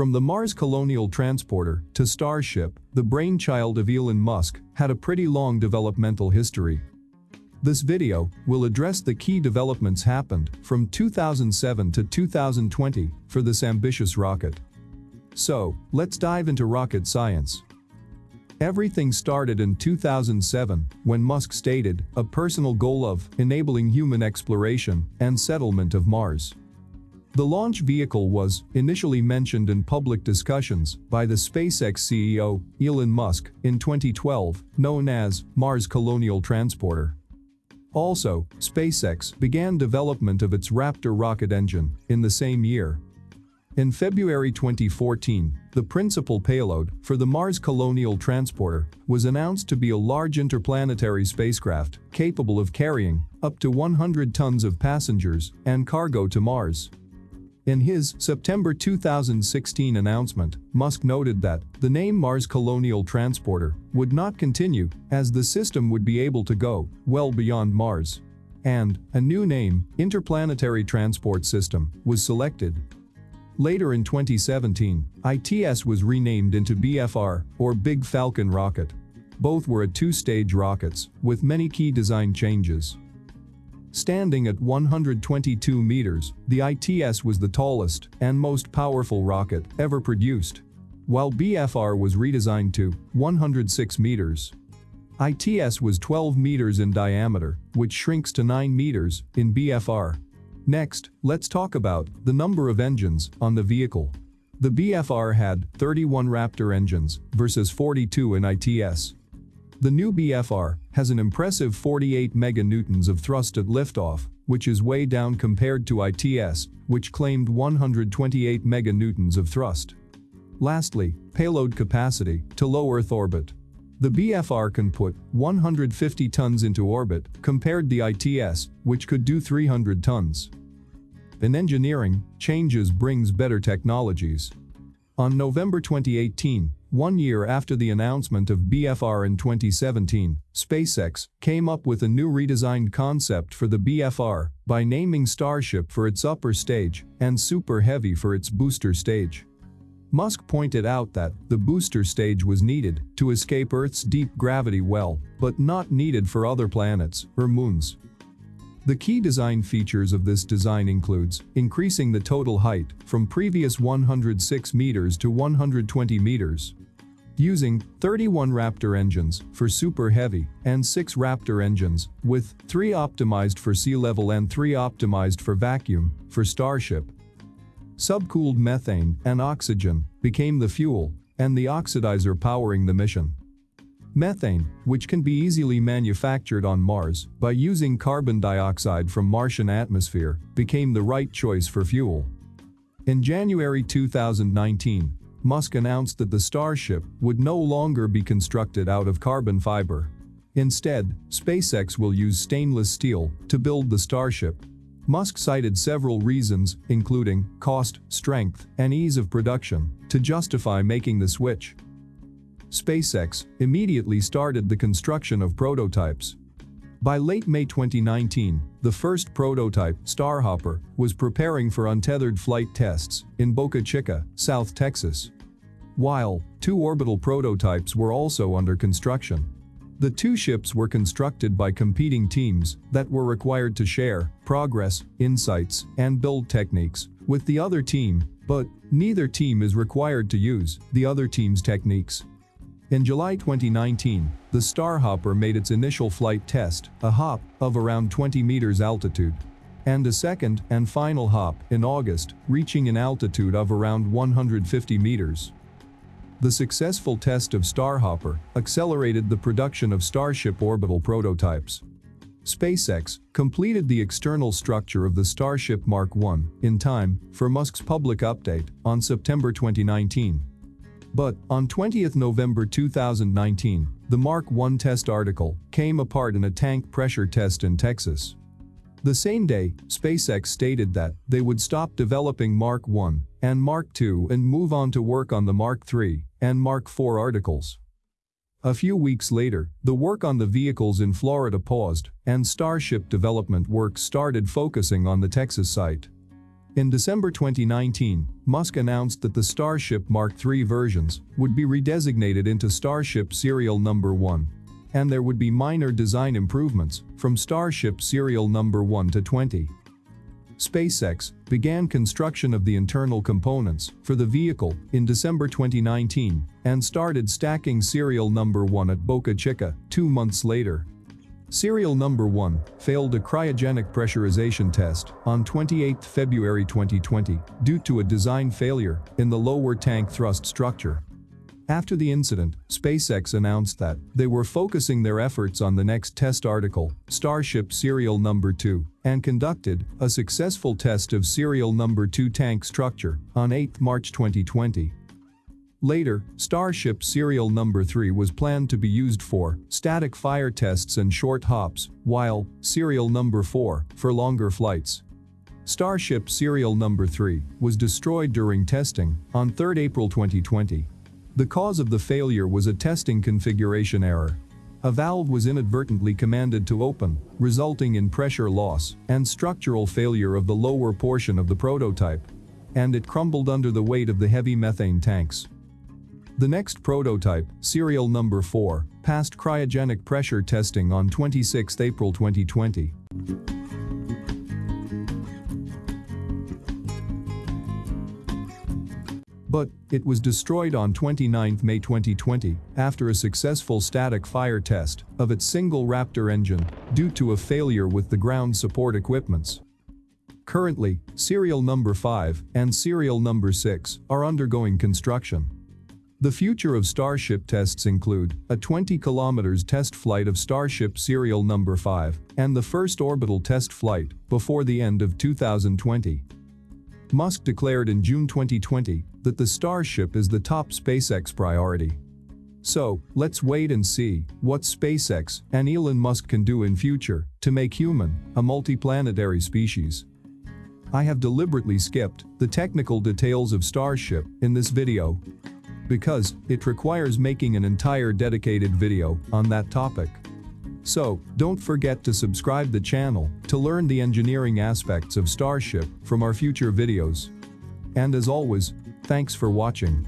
From the Mars Colonial Transporter to Starship, the brainchild of Elon Musk had a pretty long developmental history. This video will address the key developments happened from 2007 to 2020 for this ambitious rocket. So, let's dive into rocket science. Everything started in 2007 when Musk stated a personal goal of enabling human exploration and settlement of Mars. The launch vehicle was initially mentioned in public discussions by the SpaceX CEO, Elon Musk, in 2012, known as Mars Colonial Transporter. Also, SpaceX began development of its Raptor rocket engine in the same year. In February 2014, the principal payload for the Mars Colonial Transporter was announced to be a large interplanetary spacecraft capable of carrying up to 100 tons of passengers and cargo to Mars. In his September 2016 announcement, Musk noted that the name Mars Colonial Transporter would not continue as the system would be able to go well beyond Mars. And a new name, Interplanetary Transport System, was selected. Later in 2017, ITS was renamed into BFR, or Big Falcon rocket. Both were at two-stage rockets, with many key design changes. Standing at 122 meters, the ITS was the tallest and most powerful rocket ever produced. While BFR was redesigned to 106 meters. ITS was 12 meters in diameter, which shrinks to 9 meters in BFR. Next, let's talk about the number of engines on the vehicle. The BFR had 31 Raptor engines versus 42 in ITS. The new BFR has an impressive 48 meganewtons of thrust at liftoff, which is way down compared to ITS, which claimed 128 meganewtons of thrust. Lastly, payload capacity to low Earth orbit. The BFR can put 150 tons into orbit compared the ITS, which could do 300 tons. In engineering, changes brings better technologies. On November 2018, one year after the announcement of BFR in 2017, SpaceX came up with a new redesigned concept for the BFR by naming Starship for its upper stage and Super Heavy for its booster stage. Musk pointed out that the booster stage was needed to escape Earth's deep gravity well, but not needed for other planets or moons. The key design features of this design includes increasing the total height from previous 106 meters to 120 meters, using 31 Raptor engines for Super Heavy and 6 Raptor engines, with 3 optimized for sea level and 3 optimized for vacuum, for Starship. Subcooled methane and oxygen became the fuel and the oxidizer powering the mission. Methane, which can be easily manufactured on Mars by using carbon dioxide from Martian atmosphere, became the right choice for fuel. In January 2019, Musk announced that the Starship would no longer be constructed out of carbon fiber. Instead, SpaceX will use stainless steel to build the Starship. Musk cited several reasons, including cost, strength, and ease of production, to justify making the switch. SpaceX immediately started the construction of prototypes. By late May 2019, the first prototype, Starhopper, was preparing for untethered flight tests in Boca Chica, South Texas. While two orbital prototypes were also under construction. The two ships were constructed by competing teams that were required to share progress, insights, and build techniques with the other team, but neither team is required to use the other team's techniques. In July 2019, the Starhopper made its initial flight test, a hop of around 20 meters altitude, and a second and final hop in August, reaching an altitude of around 150 meters. The successful test of Starhopper accelerated the production of Starship orbital prototypes. SpaceX completed the external structure of the Starship Mark 1 in time for Musk's public update on September 2019. But, on 20th November 2019, the Mark 1 test article came apart in a tank pressure test in Texas. The same day, SpaceX stated that they would stop developing Mark 1 and Mark 2 and move on to work on the Mark 3 and Mark 4 articles. A few weeks later, the work on the vehicles in Florida paused, and Starship development work started focusing on the Texas site. In December 2019, Musk announced that the Starship Mark III versions would be redesignated into Starship Serial Number 1. And there would be minor design improvements from Starship Serial Number 1 to 20. SpaceX began construction of the internal components for the vehicle in December 2019 and started stacking serial number 1 at Boca Chica two months later. Serial number 1 failed a cryogenic pressurization test on 28 February 2020 due to a design failure in the lower tank thrust structure. After the incident, SpaceX announced that they were focusing their efforts on the next test article, Starship Serial Number 2, and conducted a successful test of Serial Number 2 tank structure on 8 March 2020. Later, Starship serial number 3 was planned to be used for static fire tests and short hops, while serial number 4 for longer flights. Starship serial number 3 was destroyed during testing on 3 April 2020. The cause of the failure was a testing configuration error. A valve was inadvertently commanded to open, resulting in pressure loss and structural failure of the lower portion of the prototype. And it crumbled under the weight of the heavy methane tanks. The next prototype, serial number 4, passed cryogenic pressure testing on 26 April 2020. But, it was destroyed on 29 May 2020 after a successful static fire test of its single Raptor engine due to a failure with the ground support equipments. Currently, serial number 5 and serial number 6 are undergoing construction. The future of Starship tests include a 20 kilometers test flight of Starship serial number 5 and the first orbital test flight before the end of 2020. Musk declared in June 2020 that the Starship is the top SpaceX priority. So, let's wait and see what SpaceX and Elon Musk can do in future to make human a multiplanetary species. I have deliberately skipped the technical details of Starship in this video because it requires making an entire dedicated video on that topic. So, don't forget to subscribe the channel to learn the engineering aspects of Starship from our future videos. And as always, thanks for watching.